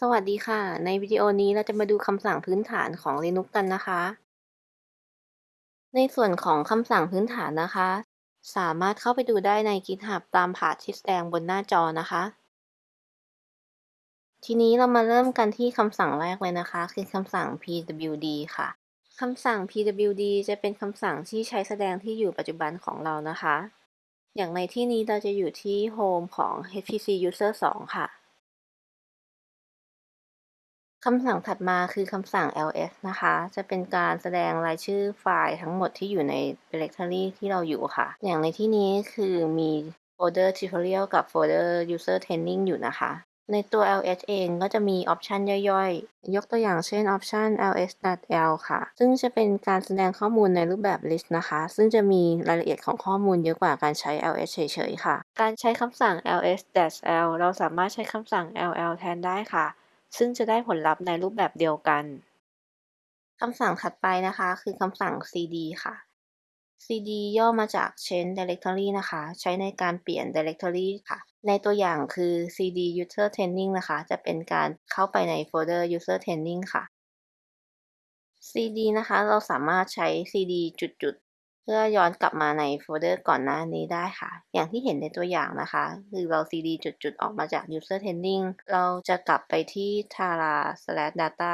สวัสดีค่ะ ในวิดีโอนี้เราจะมาดูคำสั่งพื้นฐานของ Linux กันนะคะ ในส่วนของคำสั่งพื้นฐานนะคะ สามารถเข้าไปดูได้ใน GitHub ตามพาที่แสดงบนหน้าจอนะคะ ทีนี้เรามาเริ่มกันที่คำสั่งแรกเลยนะคะ คือคำสั่ง pwd ค่ะคำสั่ง pwd จะเป็นคำสั่งที่ใช้แสดงที่อยู่ปัจจุบันของเรานะคะ อย่างในที่นี้เราจะอยู่ที่ home ของ hpc user 2 ค่ะ คำสั่งถัดมาคือคำสั่ง ls นะคะ จะเป็นการแสดงรายชื่อไฟล์ทั้งหมดที่อยู่ใน directory ที่เราอยู่ค่ะ อย่างในที่นี้คือมีโฟลเดอร์ tutorial กับโฟลเดอร์ user training อยู่นะคะ ในตัว ls เองก็จะมี option ย่อยๆ ยกตัวอย่างเช่นออปชัน ls.l ค่ะ ซึ่งจะเป็นการแสดงข้อมูลในรูปแบบ list นะคะ ซึ่งจะมีรายละเอียดของข้อมูลเยอะกว่าการใช้ ls เฉยๆ ค่ะ การใช้คำสั่ง ls -l เราสามารถใช้คำสั่ง ll แทนได้ค่ะ ซึ่งจะได้ผลลัพธ์ในรูปแบบเดียวกันคำสั่งถัดไปนะคะ คือคำสั่ง cd ค่ะ cd ย่อมาจาก change directory นะคะ ใช้ในการเปลี่ยน directory ค่ะ ในตัวอย่างคือ cd user training นะคะ จะเป็นการเข้าไปในโฟลเดอร์ user training ค่ะ cd นะคะ เราสามารถใช้ cd จุด เพื่อย้อนกลับมาในโฟลเดอร์ก่อนหน้านี้ได้ค่ะ อย่างที่เห็นในตัวอย่างนะคะ คือเรา cd จุดๆ ออกมาจาก user training เราจะกลับไปที่ tara data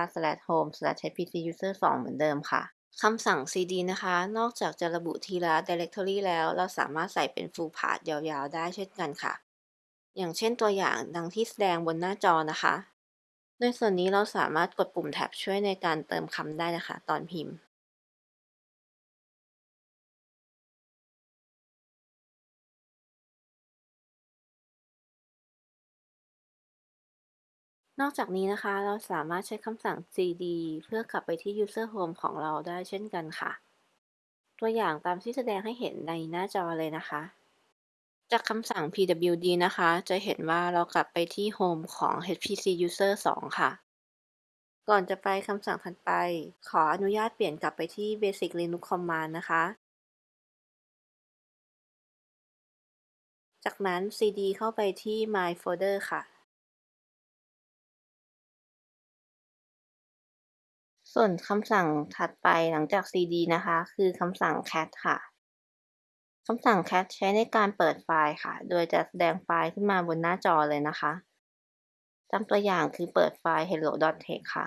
home hpc user 2 เหมือนเดิมค่ะคำสั่ง cd นะคะ นอกจากจะระบุทีละ directory แล้ว เราสามารถใส่เป็น full path ยาวๆ ได้เช่นกันค่ะ อย่างเช่นตัวอย่างดังที่แสดงบนหน้าจอนะคะ ในส่วนนี้เราสามารถกดปุ่มแท็บช่วยในการเติมคำได้นะคะ ตอนพิมพ์ นอกจากนี้นะคะ เราสามารถใช้คำสั่ง cd เพื่อกลับไปที่ user home ของเราได้เช่นกันค่ะ ตัวอย่างตามที่แสดงให้เห็นในหน้าจอเลยนะคะ จากคำสั่ง pwd นะคะ จะเห็นว่าเรากลับไปที่ home ของ hpc user 2 ค่ะ ก่อนจะไปคำสั่งถัดไป ขออนุญาตเปลี่ยนกลับไปที่ basic linux command นะคะจากนั้น cd เข้าไปที่ my folder ค่ะ ส่วนคำสั่งถัดไปหลังจาก cd นะคะ คือคำสั่ง cat ค่ะคำสั่ง cat ใช้ในการเปิดไฟล์ค่ะ โดยจะแสดงไฟล์ขึ้นมาบนหน้าจอเลยนะคะตามตัวอย่างคือเปิดไฟล์ hello.txt ค่ะ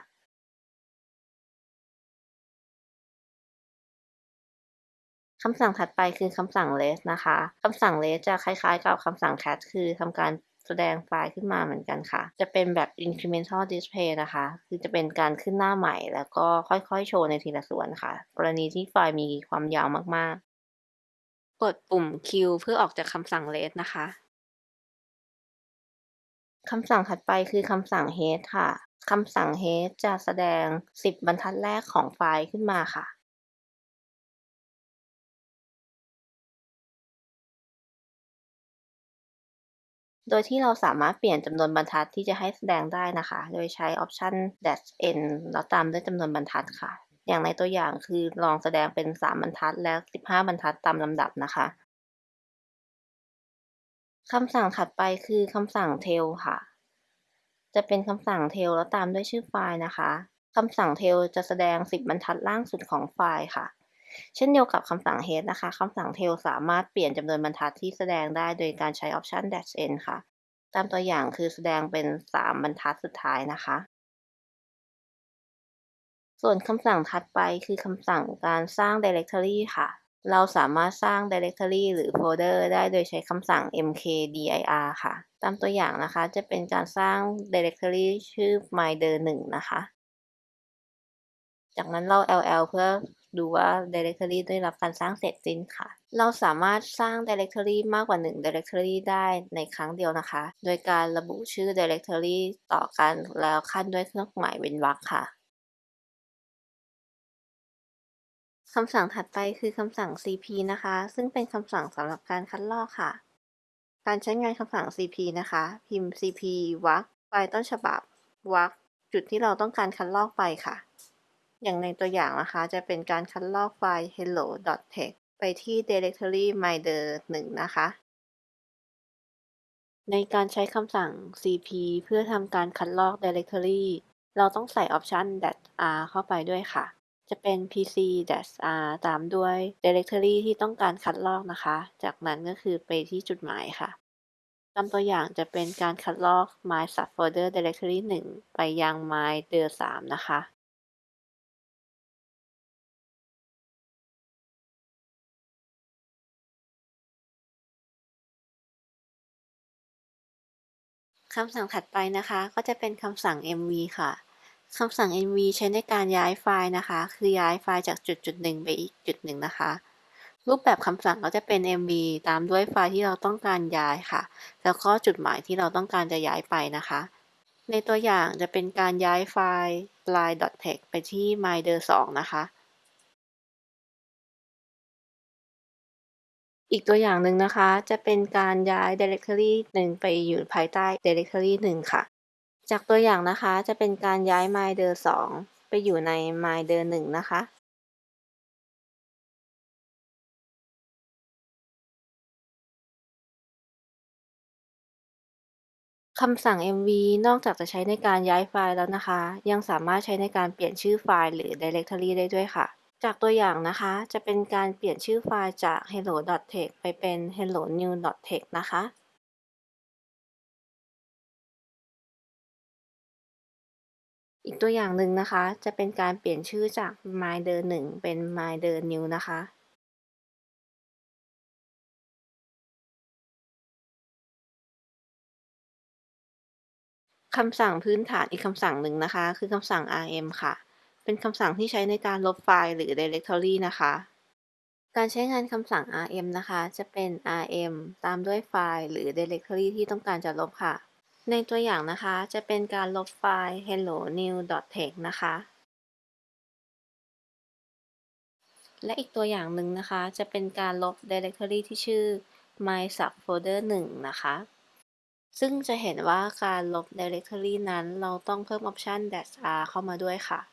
คำสั่งถัดไปคือคำสั่ง less นะคะ คำสั่ง less จะคล้ายๆกับคำสั่ง cat คือทำการ แสดงไฟล์ขึ้นมาเหมือนกันค่ะ จะเป็นแบบ incremental display นะคะ คือจะเป็นการขึ้นหน้าใหม่ แล้วก็ค่อยๆ โชว์ในทีละส่วนค่ะ กรณีที่ไฟล์มีความยาวมากๆ กดปุ่ม Q เพื่อออกจากคำสั่ง less นะคะคำสั่งถัดไปคือคำสั่ง head ค่ะ คำสั่ง head จะแสดง 10 บรรทัดแรกของไฟล์ขึ้นมาค่ะ โดยที่เราสามารถเปลี่ยนจำนวนบรรทัดที่จะให้แสดงได้นะคะ โดยใช้ออปชัน dash n แล้วตามด้วยจำนวนบรรทัดค่ะ อย่างในตัวอย่างคือลองแสดงเป็น 3 บรรทัดและ 15 บรรทัดตามลำดับนะคะคำสั่งถัดไปคือคำสั่ง tail ค่ะ จะเป็นคำสั่ง tail แล้วตามด้วยชื่อไฟล์นะคะคำสั่ง tail จะแสดง 10 บรรทัดล่างสุดของไฟล์ค่ะ เช่นเดียวกับคำสั่ง head นะคะคำสั่ง tail สามารถเปลี่ยนจำนวนบรรทัดที่แสดงได้โดยการใช้ option dash n ค่ะ ตามตัวอย่างคือแสดงเป็น 3 บรรทัดสุดท้ายนะคะ ส่วนคำสั่งถัดไปคือคำสั่งการสร้าง directory ค่ะ เราสามารถสร้าง directory หรือโฟลเดอร์ได้โดยใช้คำสั่ง mkdir ค่ะ ตามตัวอย่างนะคะจะเป็นการสร้าง directory ชื่อ mydir 1 นะคะ จากนั้นเรา ll เพื่อ ดูว่า directory ได้รับการสร้างเสร็จสิ้นค่ะ เราสามารถสร้าง directory มากกว่า 1 directory ได้ในครั้งเดียวนะคะ โดยการระบุชื่อ directory ต่อกันแล้วขั้นด้วยเครื่องหมายเว้นวรรคค่ะคำสั่งถัดไปคือคำสั่ง cp นะคะ ซึ่งเป็นคำสั่งสำหรับการคัดลอกค่ะ การใช้งานคำสั่ง cp นะคะ พิมพ์ cp วรรคไฟล์ต้นฉบับวรรคจุดที่เราต้องการคัดลอกไปค่ะ อย่างในตัวอย่างนะคะ จะเป็นการคัดลอกไฟล์ hello.txt ไปที่ directory mydir 1นะคะ ในการใช้คำสั่ง cp เพื่อทำการคัดลอก directory เราต้องใส่ออปชัน -r เข้าไปด้วยค่ะ จะเป็น pc-r ตามด้วย directory ที่ต้องการคัดลอกนะคะ จากนั้นก็คือไปที่จุดหมายค่ะตามตัวอย่างจะเป็นการคัดลอก my subfolder directory 1 ไปยัง my dir 3นะคะ คำสั่งถัดไปนะคะ ก็จะเป็นคำสั่ง mv ค่ะคำสั่ง mv ใช้ในการย้ายไฟล์นะคะ คือย้ายไฟล์จากจุดจุดหนึ่งไปอีกจุดหนึ่งนะคะ รูปแบบคำสั่งก็จะเป็น mv ตามด้วยไฟล์ที่เราต้องการย้ายค่ะ แล้วก็จุดหมายที่เราต้องการจะย้ายไปนะคะ ในตัวอย่างจะเป็นการย้ายไฟล์ line.txt ไปที่ mydir2 นะคะ อีกตัวอย่างหนึ่งนะคะ จะเป็นการย้าย directory หนึ่งไปอยู่ภายใต้ directory หนึ่งค่ะ จากตัวอย่างนะคะจะเป็นการย้าย mydir 2 ไปอยู่ใน mydir 1 นะคะคำสั่ง mv นอกจากจะใช้ในการย้ายไฟล์แล้วนะคะ ยังสามารถใช้ในการเปลี่ยนชื่อไฟล์หรือ directory ได้ด้วยค่ะ จากตัวอย่างนะคะ จะเป็นการเปลี่ยนชื่อไฟล์จาก hello.text ไปเป็น hellonew.text นะคะ อีกตัวอย่างหนึ่งนะคะ จะเป็นการเปลี่ยนชื่อจาก myder1 เป็น mydernew นะคะ คำสั่งพื้นฐานอีกคำสั่งหนึ่งนะคะ คือคำสั่ง rm ค่ะ เป็นคำสั่งที่ใช้ในการลบไฟล์หรือ directory นะคะ การใช้งานคำสั่ง rm นะคะ จะเป็น rm ตามด้วยไฟล์หรือ directory ที่ต้องการจะลบค่ะ ในตัวอย่างนะคะ จะเป็นการลบไฟล์ hello new text นะคะ และอีกตัวอย่างหนึ่งนะคะ จะเป็นการลบ directory ที่ชื่อ my subfolder 1 นะคะ ซึ่งจะเห็นว่าการลบ directory นั้นเราต้องเพิ่มออปชัน -r เข้ามาด้วยค่ะ